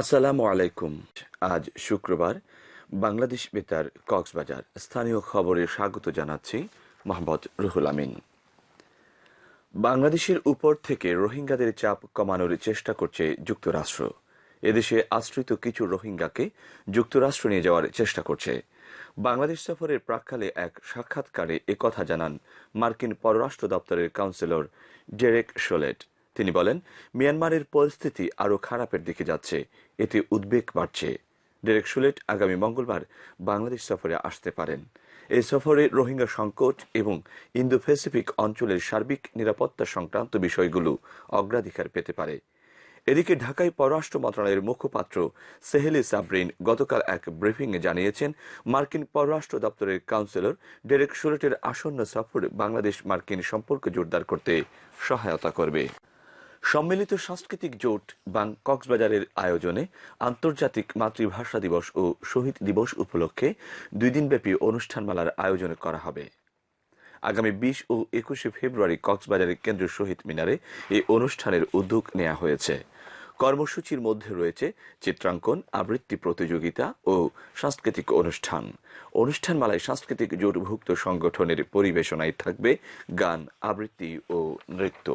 আসসালামু আলাইকুম। আজ শুক্রবার বাংলাদেশ বেতার কক্সবাজার স্থানীয় খবরে স্বাগত জানাচ্ছি মোহাম্মদ রুহুল আমিন। বাংলাদেশের উপর থেকে রোহিঙ্গাদের চাপ কমানোর চেষ্টা করছে যুক্তরাষ্ট্র। এদেশে আশ্রিত কিছু রোহিঙ্গাকে যুক্তরাষ্ট্র নিয়ে যাওয়ার চেষ্টা করছে। বাংলাদেশ সফরের প্রাক্কালে এক সাক্ষাৎকারে একথা জানান মার্কিন পররাষ্ট্র দপ্তরের কাউন্সিলর ডেরেক শোলেট। তিনি বলেন, মিয়ানমারের পরিস্থিতি আরও খারাপের দিকে যাচ্ছে। এতে উদ্বেগ বাড়ছে। ডেরেক শুলেট আগামী মঙ্গলবার বাংলাদেশ সফরে আসতে পারেন। এই সফরে রোহিঙ্গা সংকট এবং ইন্দো প্যাসিফিক অঞ্চলের সার্বিক নিরাপত্তা সংক্রান্ত বিষয়গুলো অগ্রাধিকার পেতে পারে। এদিকে ঢাকায় পররাষ্ট্র মন্ত্রণালয়ের মুখপাত্র সেহেলি সাবরিন গতকাল এক ব্রিফিংয়ে জানিয়েছেন, মার্কিন পররাষ্ট্র দপ্তরের কাউন্সিলর ডেরেক শুলেটের আসন্ন সফর বাংলাদেশ মার্কিন সম্পর্ক জোরদার করতে সহায়তা করবে। সম্মিলিত সাংস্কৃতিক জোট বাং কক্সবাজারের আয়োজনে আন্তর্জাতিক মাতৃভাষা দিবস ও শহীদ দিবস উপলক্ষে দুই দিনব্যাপী অনুষ্ঠানমালার আয়োজন করা হবে। আগামী বিশ ও একুশে ফেব্রুয়ারি কক্সবাজারের কেন্দ্রীয় শহীদ মিনারে এই অনুষ্ঠানের উদ্যোগ নেওয়া হয়েছে। কর্মসূচির মধ্যে রয়েছে চিত্রাঙ্কন, আবৃত্তি প্রতিযোগিতা ও সাংস্কৃতিক অনুষ্ঠান। অনুষ্ঠানমালায় সাংস্কৃতিক জোটভুক্ত সংগঠনের পরিবেশনায় থাকবে গান, আবৃত্তি ও নৃত্য।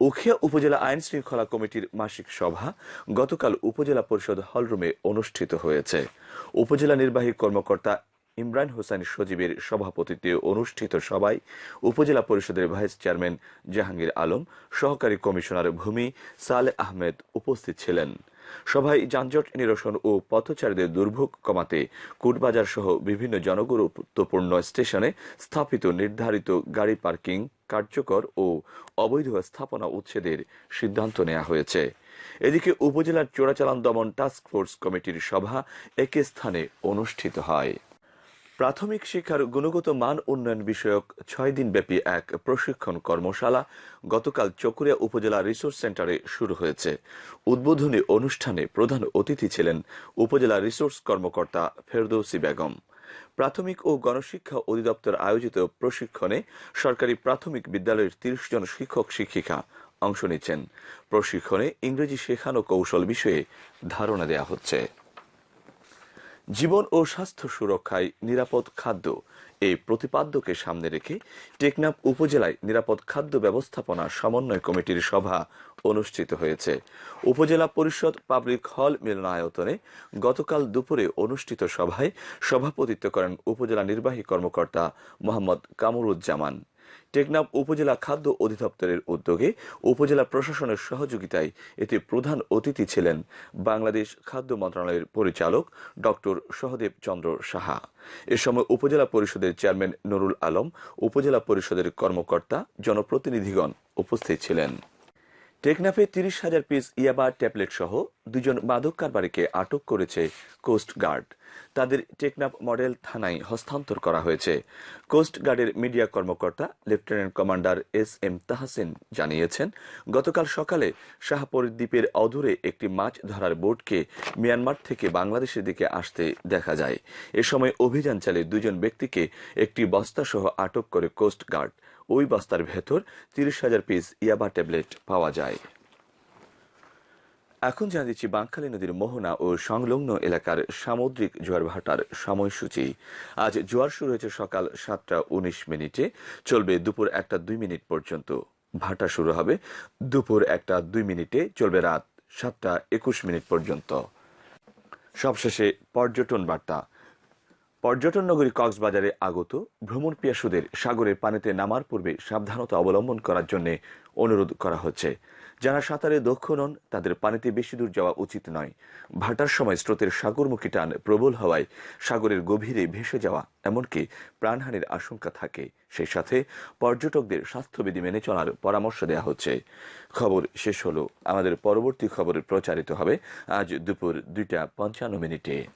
উখিয়া উপজেলা আইন শৃঙ্খলা কমিটির মাসিক সভা গতকাল উপজেলা পরিষদ হলরুমে অনুষ্ঠিত হয়েছে। উপজেলা নির্বাহী কর্মকর্তা ইমরান হোসেন সজীবের সভাপতিত্বে অনুষ্ঠিত সভায় উপজেলা পরিষদের ভাইস চেয়ারম্যান জাহাঙ্গীর আলম, সহকারী কমিশনার ভূমি সালে আহমেদ উপস্থিত ছিলেন। সভায় যানজট নিরসন ও পথচারীদের দুর্ভোগ কমাতে কুটবাজার সহ বিভিন্ন জনগুরুত্বপূর্ণ স্টেশনে স্থাপিত নির্ধারিত গাড়ি পার্কিং কার্যকর ও অবৈধ স্থাপনা উচ্ছেদের সিদ্ধান্ত নেওয়া হয়েছে। এদিকে উপজেলার চোরাচালান দমন টাস্ক ফোর্স কমিটির সভা একই স্থানে অনুষ্ঠিত হয়। প্রাথমিক শিক্ষার গুণগত মান উন্নয়ন বিষয়ক ছয় দিনব্যাপী এক প্রশিক্ষণ কর্মশালা গতকাল চকুরিয়া উপজেলা রিসোর্স সেন্টারে শুরু হয়েছে। উদ্বোধনী অনুষ্ঠানে প্রধান অতিথি ছিলেন উপজেলা রিসোর্স কর্মকর্তা ফেরদৌসি বেগম। প্রাথমিক ও গণশিক্ষা অধিদপ্তর আয়োজিত প্রশিক্ষণে সরকারি প্রাথমিক বিদ্যালয়ের তিরিশ জন শিক্ষক শিক্ষিকা অংশ নিচ্ছেন। প্রশিক্ষণে ইংরেজি শেখানো কৌশল বিষয়ে ধারণা দেওয়া হচ্ছে। জীবন ও স্বাস্থ্য সুরক্ষায় নিরাপদ খাদ্য এই প্রতিপাদ্যকে সামনে রেখে টেকনাফ উপজেলায় নিরাপদ খাদ্য ব্যবস্থাপনা সমন্বয় কমিটির সভা অনুষ্ঠিত হয়েছে। উপজেলা পরিষদ পাবলিক হল মিলনায়তনে গতকাল দুপুরে অনুষ্ঠিত সভায় সভাপতিত্ব করেন উপজেলা নির্বাহী কর্মকর্তা মোহাম্মদ কামরুজ্জামান। টেকনাফ উপজেলা খাদ্য অধিদপ্তরের উদ্যোগে উপজেলা প্রশাসনের সহযোগিতায় এতে প্রধান অতিথি ছিলেন বাংলাদেশ খাদ্য মন্ত্রণালয়ের পরিচালক ডক্টর সহদেব চন্দ্র সাহা। এ সময় উপজেলা পরিষদের চেয়ারম্যান নুরুল আলম, উপজেলা পরিষদের কর্মকর্তা, জনপ্রতিনিধিগণ উপস্থিত ছিলেন। টেকনাফে তিরিশ হাজার পিস ইয়াবা ট্যাবলেট সহ দুজন মাদক কারবারিকে আটক করেছে কোস্ট গার্ড তাদের টেকনাফ মডেল থানায় হস্তান্তর করা হয়েছে। কোস্ট গার্ডের মিডিয়া কর্মকর্তা lieutenant commander S M Tahasin জানিয়েছেন, গতকাল সকালে শাহপুর দ্বীপের অদূরে একটি মাছ ধরার বোটকে মিয়ানমার থেকে বাংলাদেশের দিকে আসতে দেখা যায়। এ সময় অভিযান চালিয়ে দুজন ব্যক্তিকে একটি বস্তা সহ আটক করে কোস্ট গার্ড ওই বস্তার ভেতর তিরিশ হাজার পিস ইয়াবা ট্যাবলেট পাওয়া যায়। এখন জানা দিচ্ছি বাঙ্কালী নদীর মোহনা ও সংলগ্ন এলাকার সামুদ্রিক জোয়ার ভাটার সময়সূচি। আজ জোয়ার শুরু হয়েছে সকাল সাতটা উনিশ মিনিটে। চলবে দুপুর একটা দুই মিনিট পর্যন্ত। ভাটা শুরু হবে দুপুর একটা দুই মিনিটে। চলবে রাত সাতটা একুশ মিনিট পর্যন্ত। সবশেষে পর্যটন বার্তা। পর্যটন নগরী কক্সবাজারে আগত ভ্রমণ পিয়াসুদের সাগরের পানিতে নামার পূর্বে সাবধানতা অবলম্বন করার জন্য অনুরোধ করা হচ্ছে। যারা সাঁতারে দক্ষ নন, তাদের পানিতে বেশি দূর যাওয়া উচিত নয়। ভাটার সময় স্রোতের সাগরমুখী টান প্রবল হওয়ায় সাগরের গভীরে ভেসে যাওয়া এমনকি প্রাণহানির আশঙ্কা থাকে। সেই সাথে পর্যটকদের স্বাস্থ্যবিধি মেনে চলার পরামর্শ দেওয়া হচ্ছে। খবর শেষ হলো। আমাদের পরবর্তী খবর প্রচারিত হবে আজ দুপুর দুইটা পঞ্চান্ন মিনিটে।